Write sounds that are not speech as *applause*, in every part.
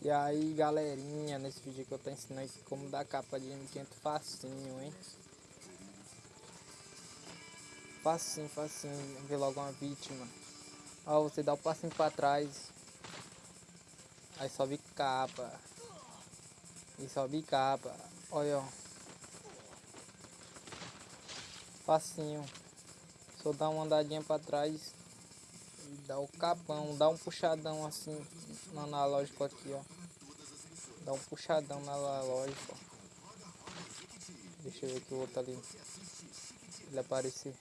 E aí galerinha, nesse vídeo que eu tô ensinando aqui como dar capa de M500 facinho, hein? Facinho, facinho, ver logo uma vítima. Ó, você dá o um passinho pra trás. Aí sobe capa. E sobe capa. Olha, ó. Facinho. Só dá uma andadinha pra trás. E dá o capão. Dá um puxadão assim no analógico aqui, ó. Dá um puxadão na analógico, ó. Deixa eu ver que o outro ali. Ele aparecer.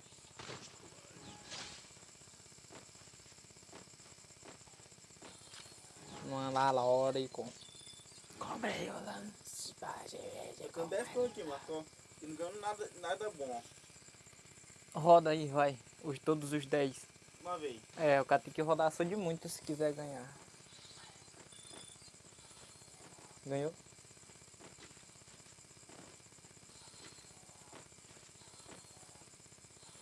No analógico. Comprei o lance. Com 10 por aqui, Marcão. Não ganho nada, nada bom. Roda aí, vai. Os, todos os 10. Uma vez. É, o cara tem que rodar só de muito se quiser ganhar. Ganhou?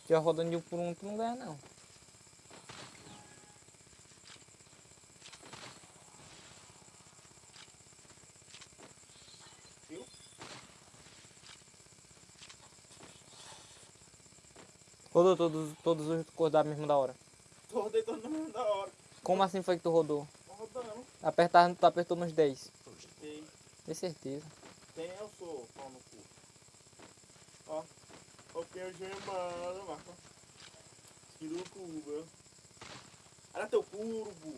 Já rodando de um por um, tu não ganha não. Rodou todos, todos os cores da mesma da hora. Tô rodando no meio da hora. Como assim foi que tu rodou? Rodando. Apertar, tu apertou nos 10. Tem. Tem certeza. Tem eu sou, pau no cu. Ó. O que eu gemando, Marcão. Tira o cubo. Olha teu curvo.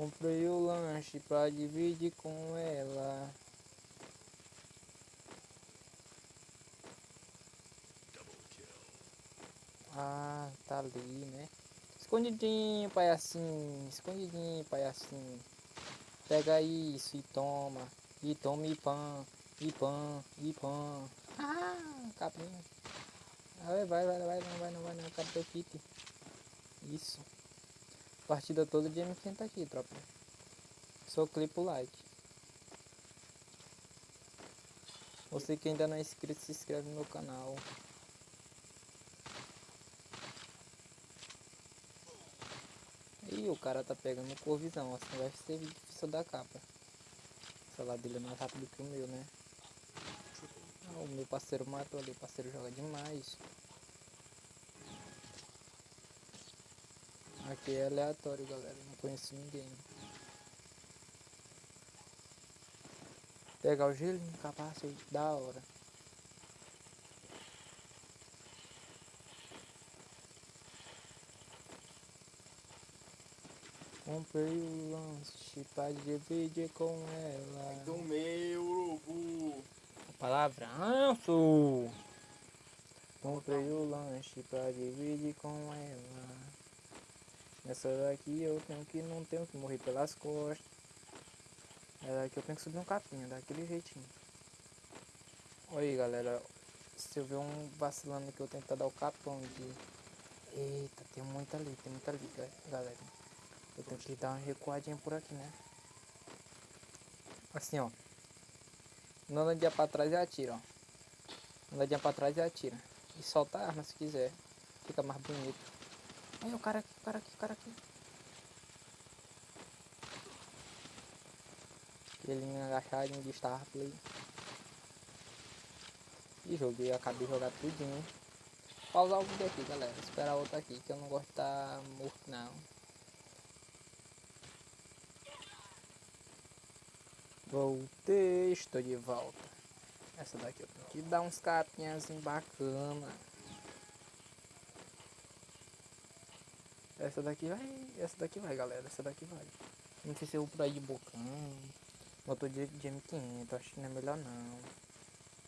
Comprei o lanche pra dividir com ela. Ah, tá ali, né? Escondidinho, palhacinho. Escondidinho, palhacinho. Pega isso e toma. E toma e pão. E pão, e pão. Ah, capinha. Vai, vai, vai, vai, não vai, não vai, não. Teu kit. Isso. Partida toda de M500 aqui, tropa. Só clipa o like. Você que ainda não é inscrito, se inscreve no meu canal. Ih, o cara tá pegando corvisão, assim vai ser difícil da capa. O dele é mais rápido que o meu, né? Ah, o meu parceiro matou ali, o parceiro joga demais. Aqui é aleatório, galera. Não conheço ninguém. Pegar o gelinho, capacete, da hora. Comprei o lanche pra dividir com ela. Do meu urubu. Palavranço! Comprei o lanche pra dividir com ela. Essa daqui eu tenho que não tenho que morrer pelas costas. Essa daqui eu tenho que subir um capinha, daquele jeitinho. Aí galera. Se eu ver um vacilando que eu tentar dar o capão de. Eita, tem muita ali, tem muita ali, galera. Eu tenho que dar uma recuadinha por aqui, né? Assim, ó. Andadinha pra trás e atira, ó. Andadinha pra trás e atira. E solta a arma se quiser. Fica mais bonito. Olha o cara aqui, o cara aqui, o cara aqui. Ele agachadinho de Star Play. E joguei, acabei de jogar tudinho. Pausar o vídeo aqui, galera. Esperar outro aqui, que eu não gosto de estar tá morto não. Voltei, estou de volta. Essa daqui eu tenho que dar uns capinhas bacana. Essa daqui vai, essa daqui vai, galera. Essa daqui vai. Não sei se eu vou por aí de bocão. Motor de, de M500, acho que não é melhor não.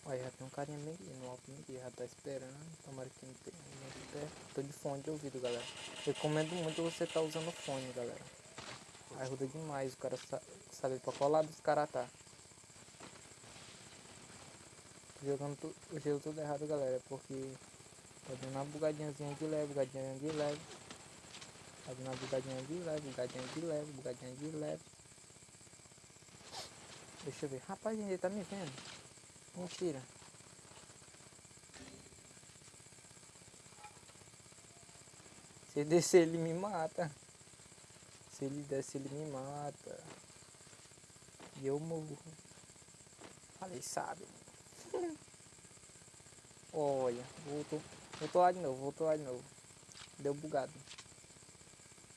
Olha, já tem um carinha aqui no alto aqui, já tá esperando. Tomara que não tenha. Tô de fone de ouvido, galera. Recomendo muito você tá usando fone, galera. Ajuda demais o cara saber pra qual lado os caras tá. Jogando o jogo tudo errado, galera, porque Tá dando uma bugadinhazinha de leve, bugadinha de leve. Dando uma bugadinha de leve, bugadinha de leve, bugadinha de leve. Deixa eu ver. Rapaz, ele tá me vendo. Mentira. Se ele descer, ele me mata. Se ele descer, ele me mata. E eu morro. Falei, sabe. *laughs* Olha, voltou. Voltou lá de novo, voltou lá de novo. Deu bugado.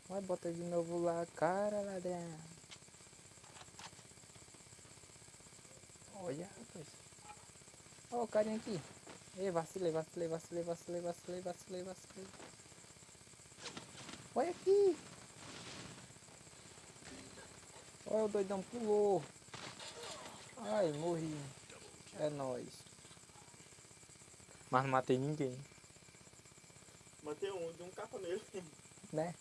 Vai, bota de novo lá, cara, ladrão. Olha, rapaz. Olha o carinha aqui. Ei, vacilei, vacilei, vacilei, vacilei, vacilei, vacilei, vacilei. Olha aqui. Olha o doidão pulou. Ai, morri. É nóis. Mas não matei ninguém, Matei um, dei um capa nele. né?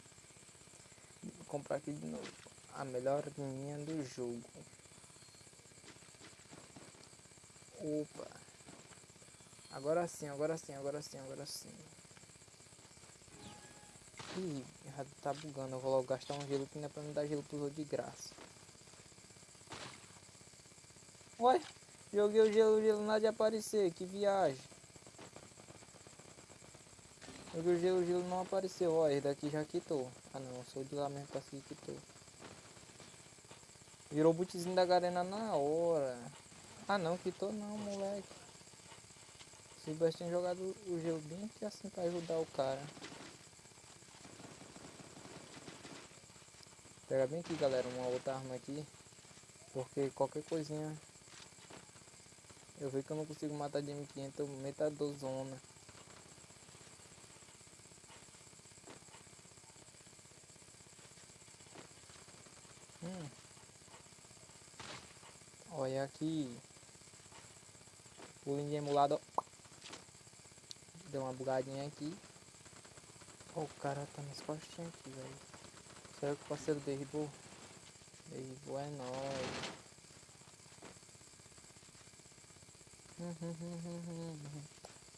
Comprar aqui de novo. A melhor linha do jogo. Opa. Agora sim, agora sim, agora sim, agora sim. Ih, tá bugando. Eu vou logo gastar um gelo que não é pra me dar gelo de graça. Olha, joguei o gelo, o gelo nada de aparecer. Que viagem. O gelo, o gelo não apareceu. Ó, esse daqui já quitou. Ah não, sou de lá mesmo pra seguir quitou. Virou o bootzinho da garena na hora. Ah não, quitou não, moleque. Se o tinha jogado o gelo bem que assim pra ajudar o cara. Pega bem aqui galera, uma outra arma aqui. Porque qualquer coisinha eu vejo que eu não consigo matar de M500, eu meto a dozona. Hum. Olha aqui. Pulinho de emulado. Deu uma bugadinha aqui. Ó, o cara tá nas costinhas aqui, velho. Será que o parceiro derribou? Derribou é nóis.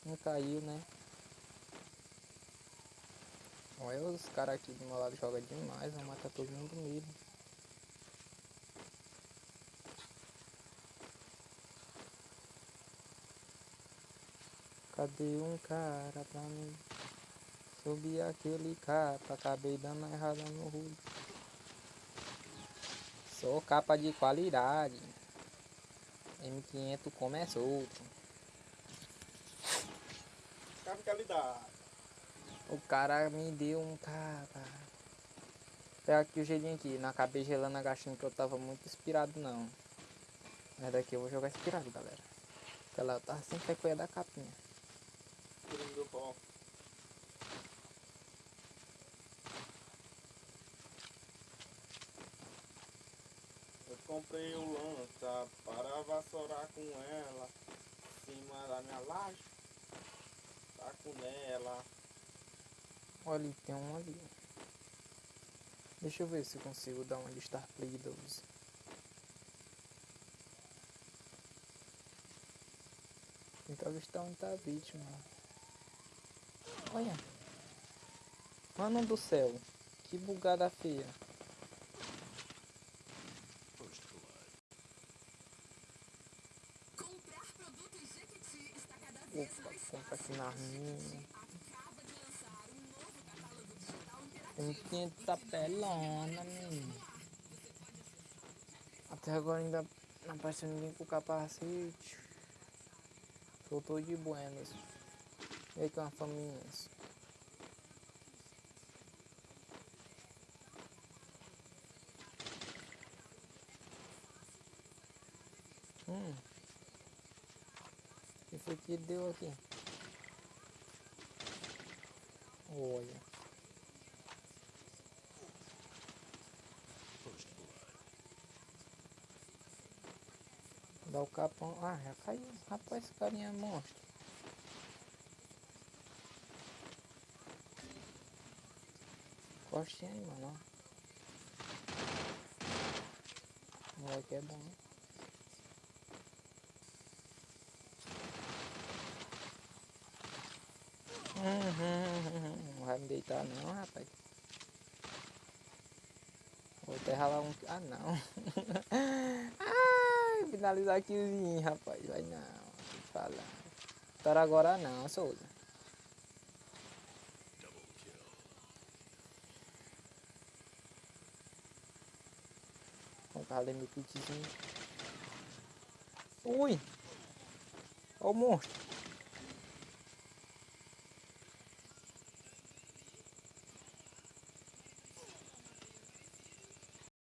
Não caiu, né? Olha os caras aqui do meu lado jogam demais, vão matar todo mundo mesmo. Cadê um cara pra mim? Subi aquele capa, acabei dando errada no rulo. Sou capa de qualidade. M500 começa outro. Capa de qualidade. O cara me deu um capa. Pega aqui o gelinho aqui. Não acabei gelando agachando que eu tava muito inspirado não. Mas daqui eu vou jogar inspirado, galera. Aquela eu tava sem frequência da capinha. Eu comprei o lança para vassourar com ela. Em cima da minha laje. Tá com ela. Olha tem um ali. Deixa eu ver se eu consigo dar uma de Star Play 12. Tentar avistar onde tá vítima. Olha. Mano do céu. Que bugada feia. Comprar produtos Jequiti está cada vez Opa, compra aqui na A minha. Jequiti acaba de lançar um tá pelona, menino. Até agora ainda não apareceu ninguém com capacete. Soltou de buenas. E aí com as faminhas. Hum. Que foi que deu aqui? Olha. Dá o capão. Ah, já caiu. Rapaz, esse carinha é monstro. Costinha aí, mano. O moleque é bom. Uhum, não vai me deitar não, rapaz. Vou até ralar um. Ah não. *laughs* Ai, finalizar aqui, rapaz. Vai não. Para agora não, Souza. Vamos fazer meu. Ui! Ó.